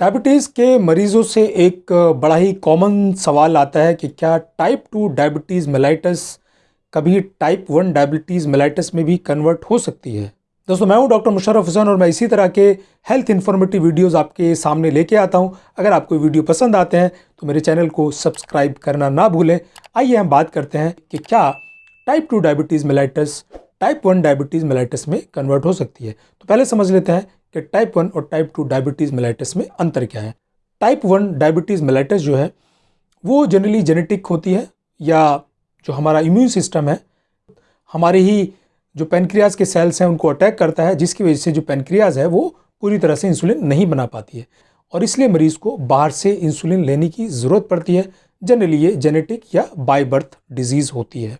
Diabetes के मरीज़ों से एक बड़ा ही कॉमन सवाल आता है कि क्या टाइप टू डायबिटीज़ मेलाइटस कभी टाइप वन डायबिटीज़ मेलाइटस में भी कन्वर्ट हो सकती है? दोस्तों, मैं हूँ डॉक्टर मुशरफ हुसैन और मैं इसी तरह के हेल्थ इन्फॉर्मेटिव वीडियोस आपके सामने लेके आता हूँ। अगर आपको वीडियो पसंद आते हैं तो मेरे चैनल को सब्सक्राइब करना ना भूलें। आइए हम बात करते हैं कि क्या type two diabetes mellitus type one diabetes mellitus में कन्वर्ट हो सकती है। तो पहले समझ लेते हैं कि टाइप वन और टाइप टू डायबिटीज़ मेलाइटिस में अंतर क्या है? टाइप वन डायबिटीज़ मेलाइटिस जो है, वो जनरली जेनेटिक होती है या जो हमारा इम्यून सिस्टम है, हमारे ही जो पेनक्रियाज के सेल्स हैं उनको अटैक करता है, जिसकी वजह से जो पेनक्रियाज है वो पूरी तरह से इंसुलिन नहीं बना पाती है। और इसलिए मरीज़ को बाहर से इंसुलिन लेने की ज़रूरत पड़ती है। जनरली ये जेनेटिक या बाई बर्थ डिज़ीज़ होती है।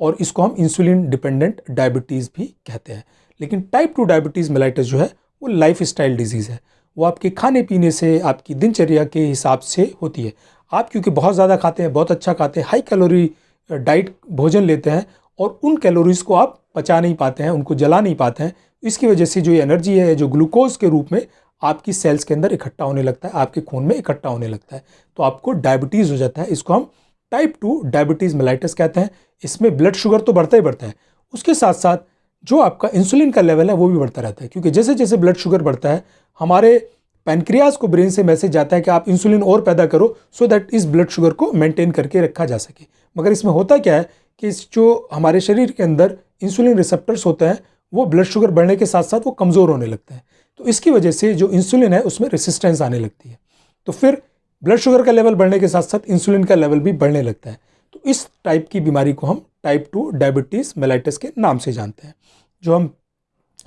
और इसको हम इंसुलिन डिपेंडेंट डायबिटीज़ भी कहते हैं। लेकिन टाइप टू डायबिटीज़ मेलाइटिस जो है वो लाइफ स्टाइल डिज़ीज़ है। वो आपके खाने पीने से, आपकी दिनचर्या के हिसाब से होती है। आप क्योंकि बहुत ज़्यादा खाते हैं, बहुत अच्छा खाते हैं हाई कैलोरी डाइट भोजन लेते हैं और उन कैलोरीज़ को आप पचा नहीं पाते हैं, उनको जला नहीं पाते हैं। इसकी वजह से जो एनर्जी है, जो ग्लूकोज के रूप में आपकी सेल्स के अंदर इकट्ठा होने लगता है, आपके खून में इकट्ठा होने लगता है। तो आपको डायबिटीज़ हो जाता है। इसको हम टाइप टू डायबिटीज़ मेलाइटिस कहते हैं। इसमें ब्लड शुगर तो बढ़ता ही बढ़ता है। उसके साथ साथ जो आपका इंसुलिन का लेवल है, वो भी बढ़ता रहता है। क्योंकि जैसे जैसे ब्लड शुगर बढ़ता है, हमारे पैनक्रियाज को ब्रेन से मैसेज जाता है कि आप इंसुलिन और पैदा करो सो दैट इस ब्लड शुगर को मेंटेन करके रखा जा सके। मगर इसमें होता क्या है कि जो हमारे शरीर के अंदर इंसुलिन रिसेप्टर्स होते हैं, वो ब्लड शुगर बढ़ने के साथ साथ वो कमज़ोर होने लगते हैं। तो इसकी वजह से जो इंसुलिन है, उसमें रेसिस्टेंस आने लगती है। तो फिर ब्लड शुगर का लेवल बढ़ने के साथ साथ इंसुलिन का लेवल भी बढ़ने लगता है। तो इस टाइप की बीमारी को हम टाइप टू डायबिटीज़ मेलाइटिस के नाम से जानते हैं। जो हम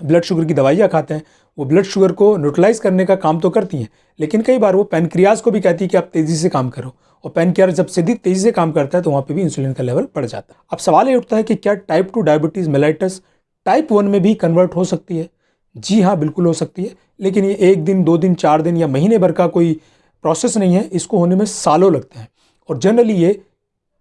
ब्लड शुगर की दवाइयाँ खाते हैं, वो ब्लड शुगर को न्यूट्रलाइज करने का काम तो करती हैं, लेकिन कई बार वो पेनक्रियाज को भी कहती है कि आप तेज़ी से काम करो, और पेनक्रियाज जब सीधी तेज़ी से काम करता है तो वहाँ पे भी इंसुलिन का लेवल बढ़ जाता है। अब सवाल ये उठता है कि क्या type two diabetes mellitus type one में भी कन्वर्ट हो सकती है? जी हाँ बिल्कुल हो सकती है, लेकिन ये एक दिन, दो दिन, चार दिन या महीने भर का कोई प्रोसेस नहीं है, इसको होने में सालों लगते हैं। और जनरली ये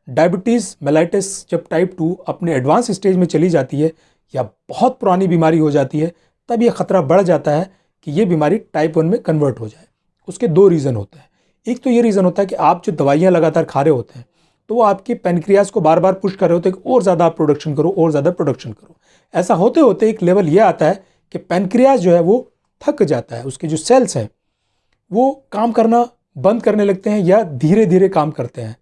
डायबिटीज़ मेलाइटिस जब टाइप टू अपने एडवांस स्टेज में चली जाती है या बहुत पुरानी बीमारी हो जाती है, तब ये ख़तरा बढ़ जाता है कि ये बीमारी टाइप वन में कन्वर्ट हो जाए। उसके दो रीज़न होते हैं। एक तो ये रीज़न होता है कि आप जो दवाइयाँ लगातार खा रहे होते हैं तो वो आपके पेनक्रियाज को बार बार पुश कर रहे होते हैं कि और ज़्यादा आप प्रोडक्शन करो, और ज़्यादा प्रोडक्शन करो। ऐसा होते होते एक लेवल ये आता है कि पेनक्रियाज जो है वो थक जाता है। उसके जो सेल्स हैं, वो काम करना बंद करने लगते हैं या धीरे धीरे काम करते हैं।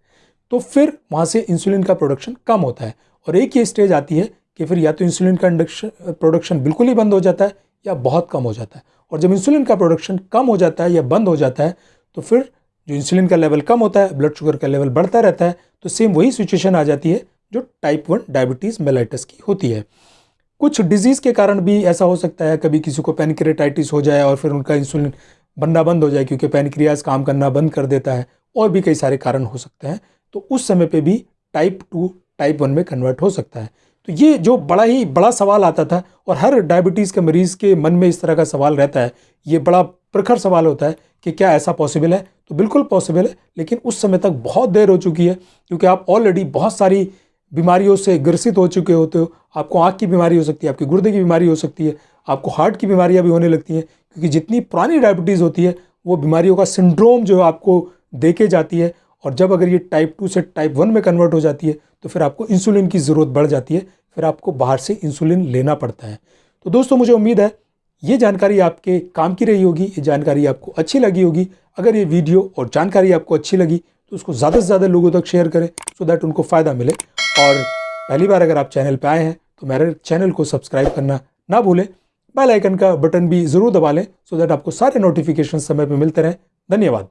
तो फिर वहाँ से इंसुलिन का प्रोडक्शन कम होता है। और एक ये स्टेज आती है कि फिर या तो इंसुलिन का प्रोडक्शन बिल्कुल ही बंद हो जाता है या बहुत कम हो जाता है। और जब इंसुलिन का प्रोडक्शन कम हो जाता है या बंद हो जाता है तो फिर जो इंसुलिन का लेवल कम होता है ब्लड शुगर का लेवल बढ़ता रहता है तो सेम वही सिचुएशन आ जाती है जो टाइप वन डायबिटीज़ मेलाइटिस की होती है। कुछ डिज़ीज़ के कारण भी ऐसा हो सकता है, कभी किसी को पेनक्रेटाइटिस हो जाए और फिर उनका इंसुलिन बनना बंद हो जाए, क्योंकि पेनक्रियाज काम करना बंद कर देता है, और भी कई सारे कारण हो सकते हैं। तो उस समय पे भी टाइप टू टाइप वन में कन्वर्ट हो सकता है। तो ये जो बड़ा ही बड़ा सवाल आता था और हर डायबिटीज़ के मरीज़ के मन में इस तरह का सवाल रहता है, ये बड़ा प्रखर सवाल होता है कि क्या ऐसा पॉसिबल है? तो बिल्कुल पॉसिबल है, लेकिन उस समय तक बहुत देर हो चुकी है, क्योंकि आप ऑलरेडी बहुत सारी बीमारियों से ग्रसित हो चुके होते हो। आपको आँख की बीमारी हो सकती है, आपकी गुर्दे की बीमारी हो सकती है, आपको हार्ट की बीमारियाँ भी होने लगती हैं, क्योंकि जितनी पुरानी डायबिटीज़ होती है, वो बीमारियों का सिंड्रोम जो है आपको देके जाती है और जब अगर ये टाइप टू से टाइप वन में कन्वर्ट हो जाती है तो फिर आपको इंसुलिन की ज़रूरत बढ़ जाती है, फिर आपको बाहर से इंसुलिन लेना पड़ता है। तो दोस्तों, मुझे उम्मीद है ये जानकारी आपके काम की रही होगी, ये जानकारी आपको अच्छी लगी होगी। अगर ये वीडियो और जानकारी आपको अच्छी लगी तो उसको ज़्यादा से ज़्यादा लोगों तक शेयर करें सो दैट उनको फ़ायदा मिले। और पहली बार अगर आप चैनल पर आए हैं तो मेरे चैनल को सब्सक्राइब करना ना भूलें। बेल आइकन का बटन भी ज़रूर दबा लें सो दैट आपको सारे नोटिफिकेशन समय पर मिलते रहें। धन्यवाद।